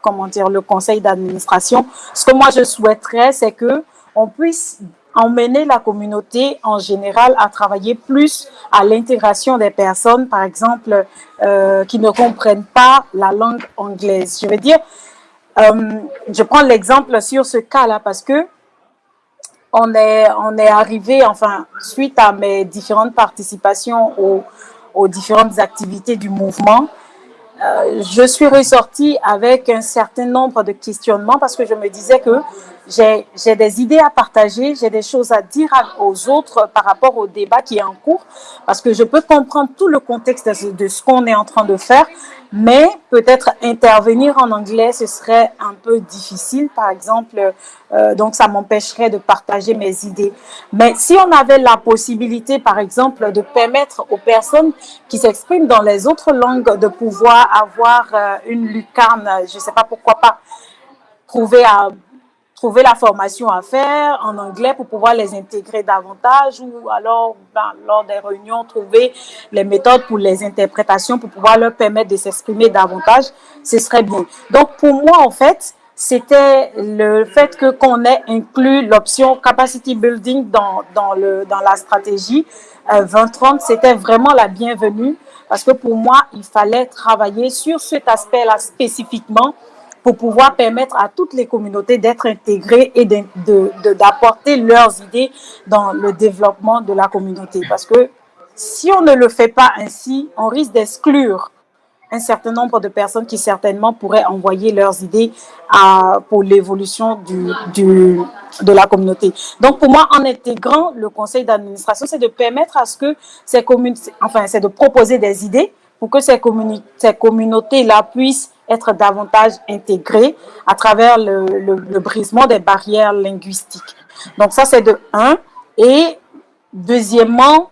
comment dire, le conseil d'administration. Ce que moi je souhaiterais, c'est que on puisse emmener la communauté en général à travailler plus à l'intégration des personnes, par exemple, euh, qui ne comprennent pas la langue anglaise. Je veux dire, euh, je prends l'exemple sur ce cas-là parce que on est, on est arrivé, enfin, suite à mes différentes participations aux, aux différentes activités du mouvement, euh, je suis ressortie avec un certain nombre de questionnements parce que je me disais que j'ai des idées à partager, j'ai des choses à dire aux autres par rapport au débat qui est en cours, parce que je peux comprendre tout le contexte de ce qu'on est en train de faire, mais peut-être intervenir en anglais, ce serait un peu difficile, par exemple, euh, donc ça m'empêcherait de partager mes idées. Mais si on avait la possibilité, par exemple, de permettre aux personnes qui s'expriment dans les autres langues de pouvoir avoir euh, une lucarne, je ne sais pas pourquoi pas, trouver à trouver la formation à faire en anglais pour pouvoir les intégrer davantage ou alors ben, lors des réunions trouver les méthodes pour les interprétations pour pouvoir leur permettre de s'exprimer davantage, ce serait bien. Donc pour moi en fait, c'était le fait que qu'on ait inclus l'option capacity building dans, dans, le, dans la stratégie 2030, euh, c'était vraiment la bienvenue parce que pour moi, il fallait travailler sur cet aspect-là spécifiquement pour pouvoir permettre à toutes les communautés d'être intégrées et d'apporter de, de, leurs idées dans le développement de la communauté. Parce que si on ne le fait pas ainsi, on risque d'exclure un certain nombre de personnes qui certainement pourraient envoyer leurs idées à, pour l'évolution du, du, de la communauté. Donc pour moi, en intégrant le conseil d'administration, c'est de permettre à ce que ces communes, enfin c'est de proposer des idées pour que ces, ces communautés-là puissent être davantage intégrés à travers le, brisement des barrières linguistiques. Donc ça, c'est de un. Et deuxièmement,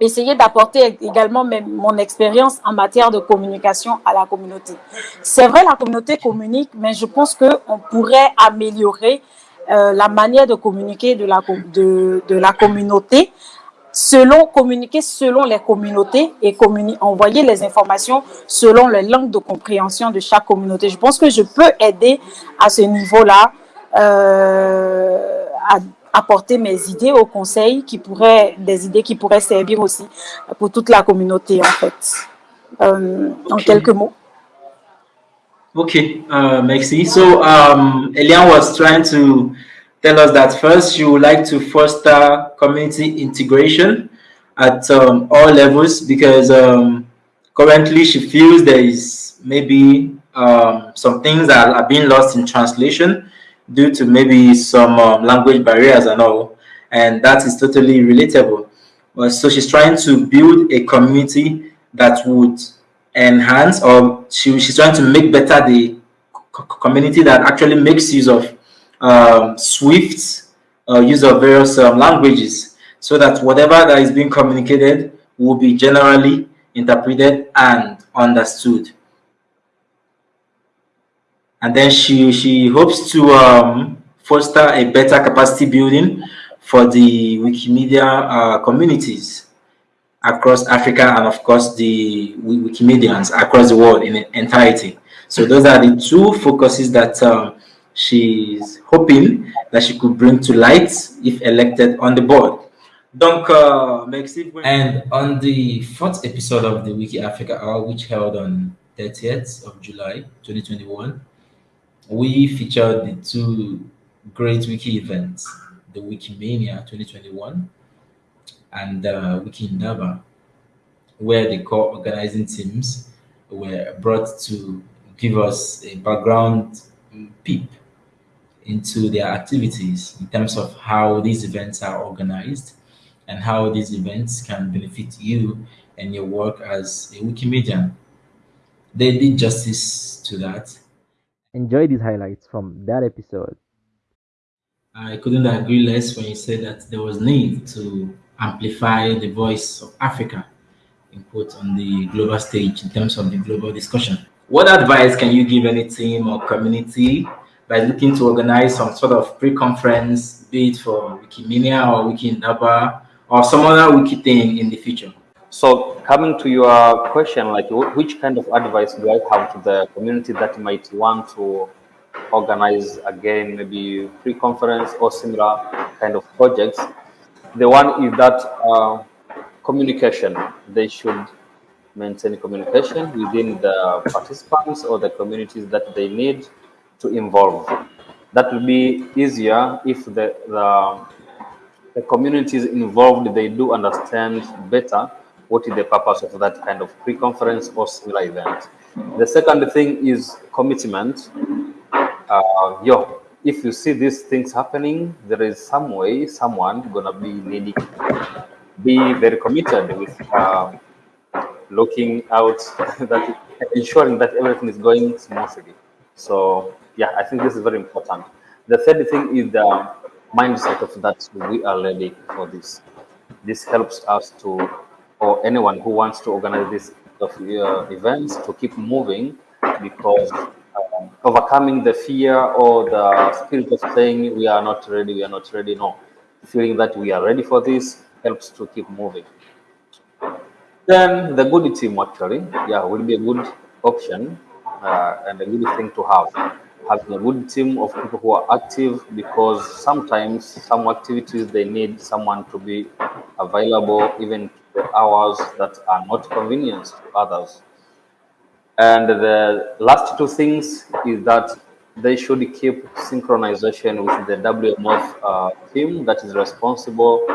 essayer d'apporter également mon expérience en matière de communication à la communauté. C'est vrai, la communauté communique, mais je pense qu'on pourrait améliorer euh, la manière de communiquer de la, de la communauté selon communiquer selon les communautés et envoyer les informations selon les langues de compréhension de chaque communauté. Je pense que je peux aider à ce niveau-là euh, à apporter mes idées au conseil qui pourraient des idées qui pourraient servir aussi pour toute la communauté en fait. Euh, En quelques mots. Okay, uh, merci. So um, Elian was trying to tell us that first she would like to foster community integration at um, all levels because um, currently she feels there is maybe um, some things that are being lost in translation due to maybe some um, language barriers and all and that is totally relatable. So she's trying to build a community that would enhance or she, she's trying to make better the community that actually makes use of um, Swift uh, use of various um, languages so that whatever that is being communicated will be generally interpreted and understood. And then she, she hopes to um, foster a better capacity building for the Wikimedia uh, communities across Africa and of course the Wikimedians across the world in entirety. So those are the two focuses that um, she's hoping that she could bring to light if elected on the board. Donc, uh, merci. And on the fourth episode of the Wiki Africa Hour, which held on 30th of July 2021, we featured the two great wiki events, the Wikimania 2021 and uh, Wiki Indaba, where the co-organizing teams were brought to give us a background peep into their activities in terms of how these events are organized and how these events can benefit you and your work as a Wikimedian. They did justice to that. Enjoy these highlights from that episode. I couldn't agree less when you said that there was need to amplify the voice of Africa, in quote, on the global stage in terms of the global discussion. What advice can you give any team or community by looking to organize some sort of pre-conference, be it for Wikimedia or Wiki Indaba or some other wiki thing in the future. So coming to your question, like which kind of advice do I have to the community that might want to organize again, maybe pre-conference or similar kind of projects? The one is that uh, communication. They should maintain communication within the participants or the communities that they need to involve. That will be easier if the, the, the communities involved, they do understand better what is the purpose of that kind of pre-conference or similar event. The second thing is commitment. Uh, yo, if you see these things happening, there is some way someone gonna be needing be very committed with uh, looking out *laughs* that ensuring that everything is going smoothly. So yeah, I think this is very important. The third thing is the mindset of that we are ready for this. This helps us to, or anyone who wants to organize this of uh, events to keep moving because um, overcoming the fear or the spirit of saying we are not ready, we are not ready, no. Feeling that we are ready for this helps to keep moving. Then the good team actually, yeah, will be a good option uh, and a good thing to have having a good team of people who are active because sometimes some activities they need someone to be available even the hours that are not convenient to others. And the last two things is that they should keep synchronization with the WMF uh, team that is responsible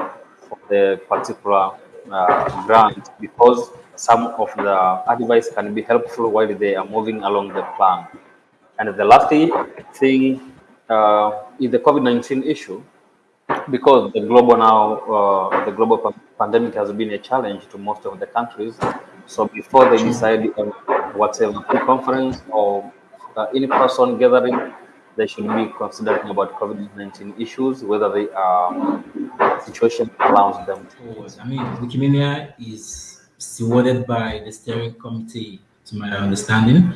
for the particular uh, grant because some of the advice can be helpful while they are moving along the plan. And the last thing uh, is the COVID-19 issue, because the global now, uh, the global pandemic has been a challenge to most of the countries. So before they decide on whatever conference or uh, in-person gathering, they should be considering about COVID-19 issues, whether they are situation allows them. to. I mean, Wikimania is stewarded by the steering committee, to my understanding.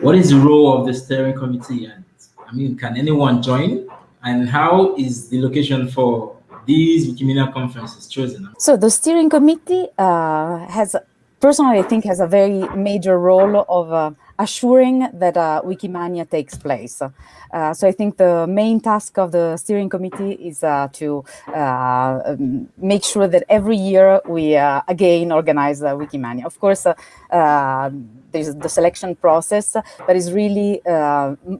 What is the role of the steering committee? And I mean, can anyone join? And how is the location for these Wikimedia conferences chosen? So the steering committee uh, has, personally, I think, has a very major role of uh, assuring that uh, Wikimania takes place. Uh, so I think the main task of the steering committee is uh, to uh, um, make sure that every year we uh, again organize Wikimania. Of course, uh, there's the selection process, but it's really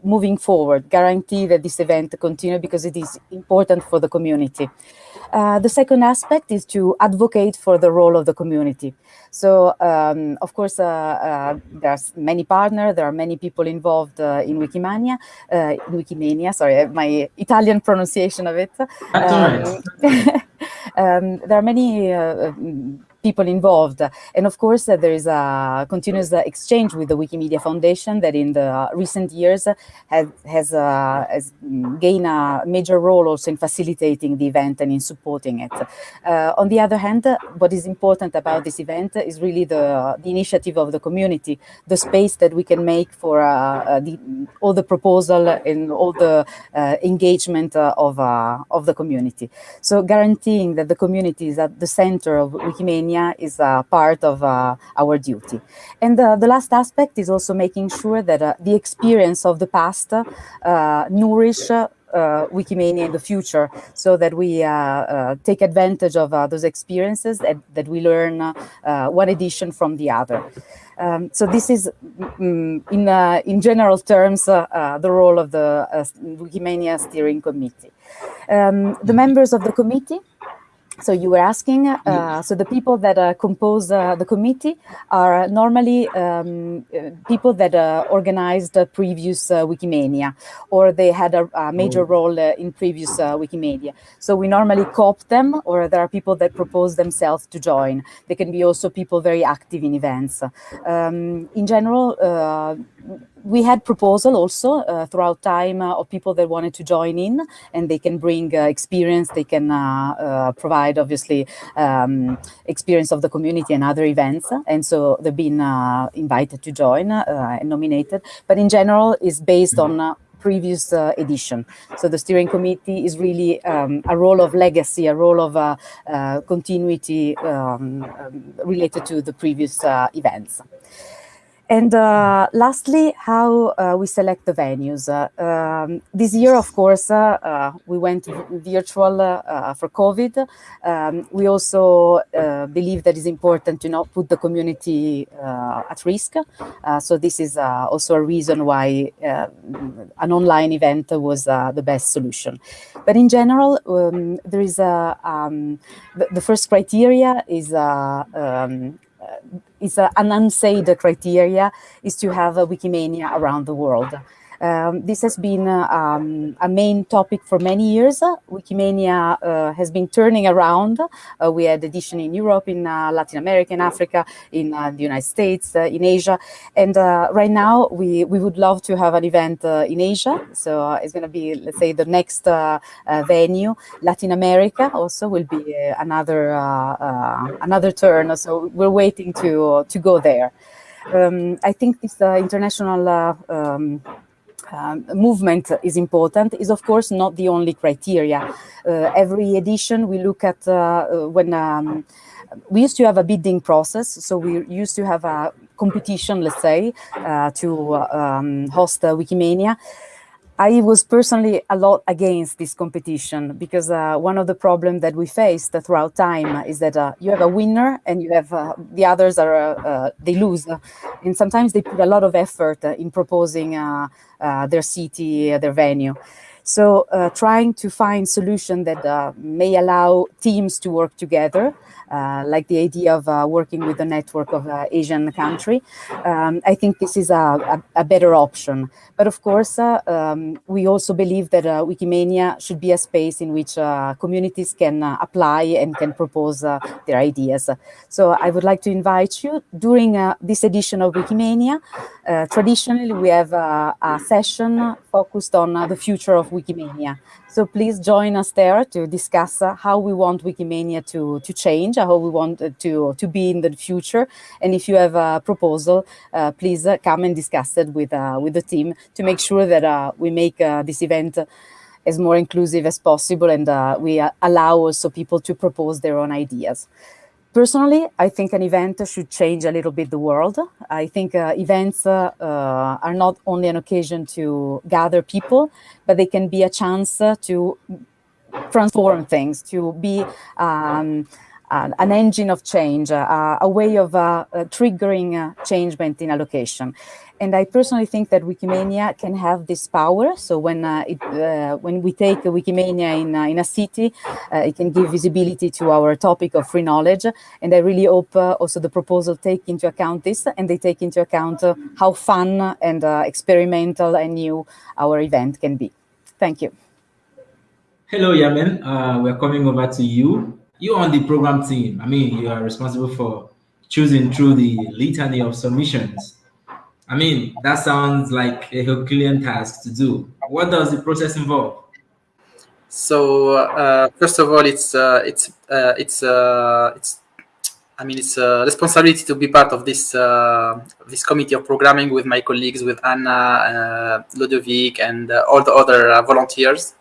moving forward, guarantee that this event continue because it is important for the community. Uh, the second aspect is to advocate for the role of the community. So, um, of course, uh, uh, there's many partners, there are many people involved uh, in Wikimania, uh, in Wikimania, sorry, my Italian pronunciation of it. Um, *laughs* um, there are many people involved. And of course, uh, there is a continuous uh, exchange with the Wikimedia Foundation that in the recent years has, has, uh, has gained a major role also in facilitating the event and in supporting it. Uh, on the other hand, what is important about this event is really the, the initiative of the community, the space that we can make for uh, uh, the, all the proposal and all the engagement of, of the community. So guaranteeing that the community is at the center of Wikimedia is a part of uh, our duty. And uh, the last aspect is also making sure that uh, the experience of the past nourish uh, Wikimania in the future so that we uh, uh, take advantage of those experiences and that we learn one edition from the other. Um, so this is, mm, in, in general terms, the role of the Wikimania Steering Committee. Um, the members of the committee so you were asking, uh, so the people that uh, compose uh, the committee are normally um, uh, people that uh, organized the previous uh, Wikimania, or they had a, a major oh. role in previous Wikimedia. So we normally co-opt them, or there are people that propose themselves to join. They can be also people very active in events. Um, in general, we had proposal also uh, throughout time uh, of people that wanted to join in and they can bring uh, experience they can provide provide obviously um, experience of the community and other events. And so they've been uh, invited to join uh, and nominated. But in general, is based on uh, previous uh, edition. So the steering committee is really um, a role of legacy, a role of uh, uh, continuity um, um related to the previous events. And uh, lastly, how uh, we select the venues. Uh, um, this year, of course, uh, uh, we went virtual uh, for COVID. Um, we also believe that it's important to not put the community at risk. so this is also a reason why an online event was the best solution. But in general, um, there is a, um, the, the, first criteria is is a, an unsaid criteria is to have a Wikimania around the world. Um, this has been uh, um, a main topic for many years. Wikimania uh, has been turning around. Uh, we had edition in Europe, in uh, Latin America, in Africa, in uh, the United States, uh, in Asia. And right now, we, we would love to have an event in Asia. So it's going to be, let's say, the next venue. Latin America also will be another another turn. So we're waiting to, to go there. Um, I think this international um, um, movement is important is of course not the only criteria. Uh, every edition we look at uh, uh, when um, we used to have a bidding process, so we used to have a competition, let's say, to um, host Wikimania. I was personally a lot against this competition because uh, one of the problems that we faced throughout time is that uh, you have a winner and you have uh, the others are uh, uh, they lose, and sometimes they put a lot of effort in proposing uh, their city, their venue. So trying to find solution that may allow teams to work together uh, like the idea of uh, working with a network of uh, Asian country. Um, I think this is a, a, a, better option. But of course, uh, um, we also believe that uh, Wikimania should be a space in which communities can apply and can propose their ideas. So I would like to invite you during this edition of Wikimania. traditionally, we have a session focused on the future of Wikimania. So please join us there to discuss uh, how we want Wikimania to, to change, how we want to, to be in the future. And if you have a proposal, uh, please uh, come and discuss it with, uh, with the team to make sure that uh, we make uh, this event as more inclusive as possible and we allow also people to propose their own ideas. Personally, I think an event should change a little bit the world. I think uh, events uh, uh, are not only an occasion to gather people, but they can be a chance to transform things, to be um, an engine of change, a way of uh, uh, triggering uh, changement in a location. And I personally think that Wikimania can have this power. So when uh, it, uh, when we take Wikimania in, uh, in a city, it can give visibility to our topic of free knowledge. And I really hope also the proposal take into account this and they take into account how fun and experimental and new our event can be. Thank you. Hello, Yamen. we're coming over to you. You on the program team. I mean, you are responsible for choosing through the litany of submissions I mean, that sounds like a Herculean task to do. What does the process involve? So uh, first of all, it's uh, it's uh, it's uh, it's I mean it's a responsibility to be part of this uh, this committee of programming with my colleagues, with Anna, uh, Ludovic, and all the other volunteers.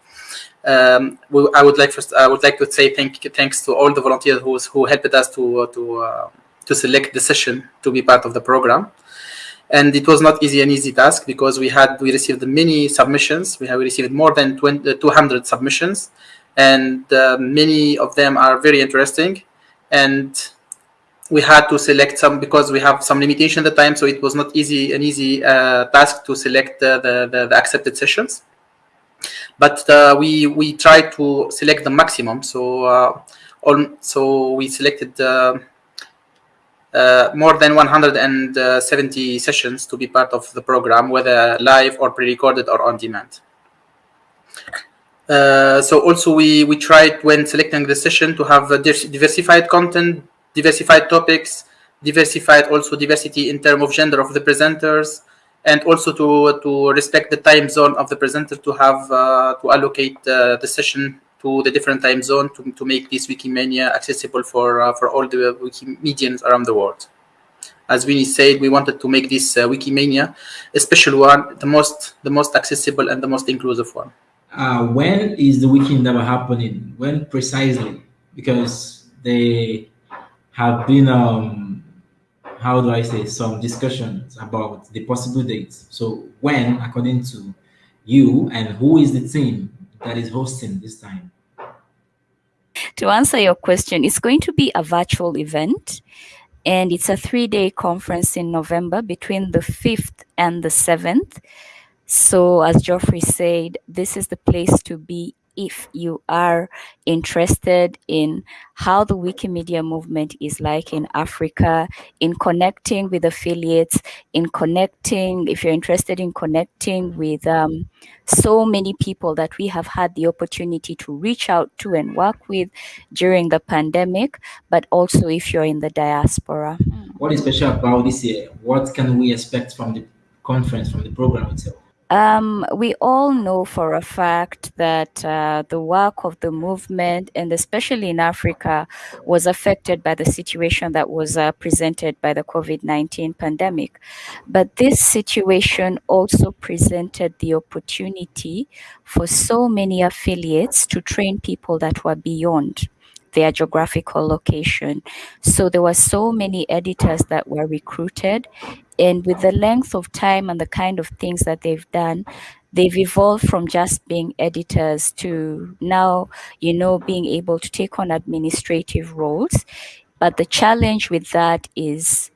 Um, I would like first I would like to say thank thanks to all the volunteers who who helped us to to to select the session to be part of the program and it was not easy an easy task because we had we received many submissions. We have received more than 20, uh, 200 submissions. And uh, many of them are very interesting. And we had to select some because we have some limitation at the time so it was not easy an easy uh, task to select uh, the, the, the accepted sessions. But uh, we we tried to select the maximum. So uh, on so we selected more than 170 sessions to be part of the program, whether live or pre-recorded or on demand. Uh, so also we, we tried when selecting the session to have diversified content, diversified topics, diversified also diversity in terms of gender of the presenters, and also to, to respect the time zone of the presenter to have uh, to allocate uh, the session to the different time zone to, to make this Wikimania accessible for uh, for all the Wikimedians around the world. As Winnie said, we wanted to make this uh, Wikimania a special one, the most the most accessible and the most inclusive one. Uh, when is the Wiki Indaba happening? When precisely? Because they have been um, how do I say some discussions about the possible dates. So when, according to you, and who is the team that is hosting this time? To answer your question, it's going to be a virtual event and it's a three day conference in November between the 5th and the 7th. So, as Geoffrey said, this is the place to be if you are interested in how the Wikimedia movement is like in Africa, in connecting with affiliates, in connecting, if you're interested in connecting with um, so many people that we have had the opportunity to reach out to and work with during the pandemic, but also if you're in the diaspora. What is special about this year? What can we expect from the conference, from the program itself? Um, we all know for a fact that uh, the work of the movement, and especially in Africa, was affected by the situation that was uh, presented by the COVID 19 pandemic. But this situation also presented the opportunity for so many affiliates to train people that were beyond their geographical location. So there were so many editors that were recruited and with the length of time and the kind of things that they've done they've evolved from just being editors to now you know being able to take on administrative roles. But the challenge with that is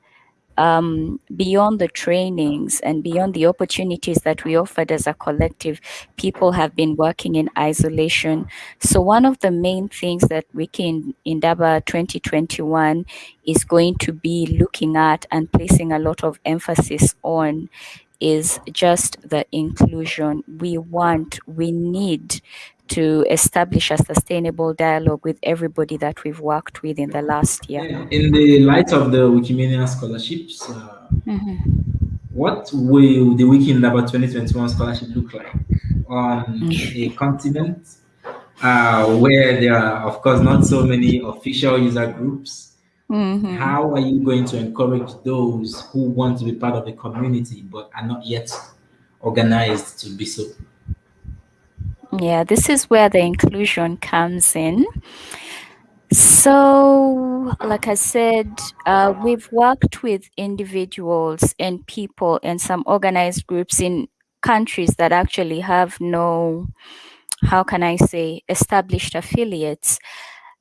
um, beyond the trainings and beyond the opportunities that we offered as a collective, people have been working in isolation. So one of the main things that Wiki in Indaba 2021 is going to be looking at and placing a lot of emphasis on is just the inclusion. We want, we need to establish a sustainable dialogue with everybody that we've worked with in the last year. In the light of the Wikimedia scholarships, uh, Mhm. what will the Wiki Indaba 2021 scholarship look like on a continent uh, where there are, of course, not so many official user groups? Mhm. How are you going to encourage those who want to be part of the community but are not yet organized to be so? Yeah, this is where the inclusion comes in. So, like I said, uh, we've worked with individuals and people and some organized groups in countries that actually have no, how can I say, established affiliates.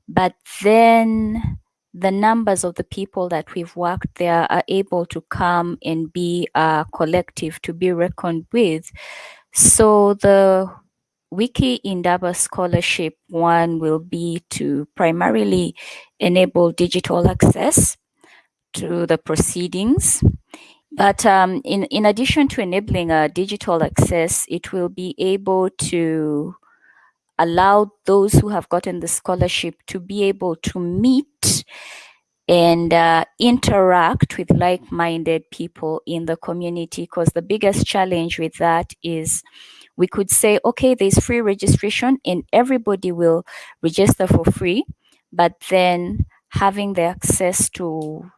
But then the numbers of the people that we've worked there are able to come and be a collective to be reckoned with. So the Wiki Indaba Scholarship one will be to primarily enable digital access to the proceedings. But um, in, in addition to enabling a digital access, it will be able to allow those who have gotten the scholarship to be able to meet and uh, interact with like-minded people in the community because the biggest challenge with that is we could say okay there's free registration and everybody will register for free but then having the access to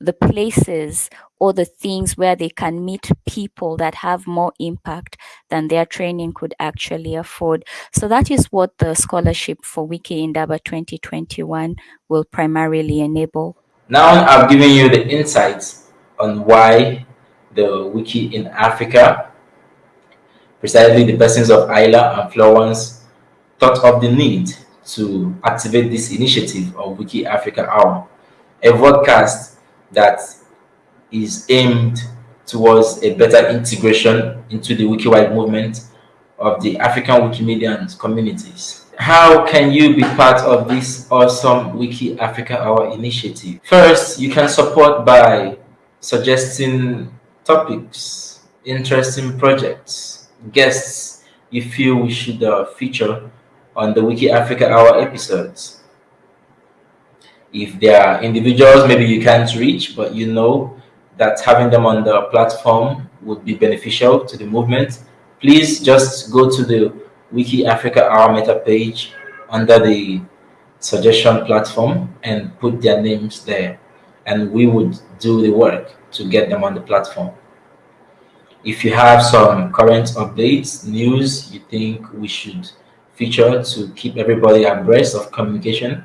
the places or the things where they can meet people that have more impact than their training could actually afford. So that is what the scholarship for Wiki Indaba 2021 will primarily enable. Now I've given you the insights on why the wiki in Africa, precisely the persons of Isla and Florence, thought of the need to activate this initiative of Wiki Africa Hour, a podcast that is aimed towards a better integration into the wiki-wide movement of the African Wikimedian communities. How can you be part of this awesome Wiki Africa Hour initiative? First, you can support by suggesting topics, interesting projects, guests you feel we should uh, feature on the Wiki Africa Hour episodes. If there are individuals maybe you can't reach, but you know that having them on the platform would be beneficial to the movement, please just go to the Wiki Africa Hour meta page under the suggestion platform and put their names there. And we would do the work to get them on the platform. If you have some current updates, news you think we should feature to keep everybody abreast of communication,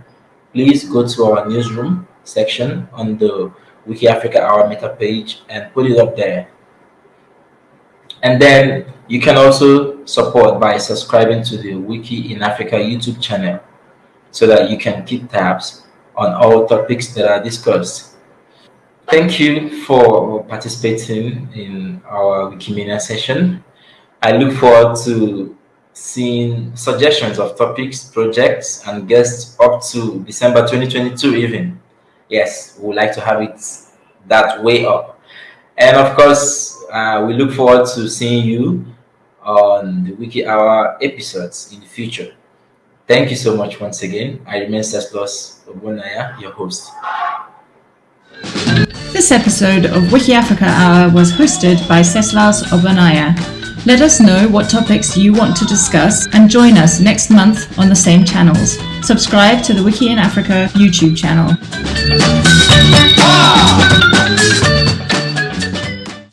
please go to our newsroom section on the Wiki Africa Hour meta page and put it up there. And then you can also support by subscribing to the Wiki in Africa YouTube channel so that you can keep tabs on all topics that are discussed. Thank you for participating in our Wikimedia session. I look forward to seeing suggestions of topics, projects, and guests up to December 2022 even. Yes, we would like to have it that way up. And of course, uh, we look forward to seeing you on the Wiki Hour episodes in the future. Thank you so much once again. I remain Ceslas Obunaya, your host. This episode of Wiki Africa Hour was hosted by Ceslas Obanaya. Let us know what topics you want to discuss and join us next month on the same channels. Subscribe to the Wiki in Africa YouTube channel.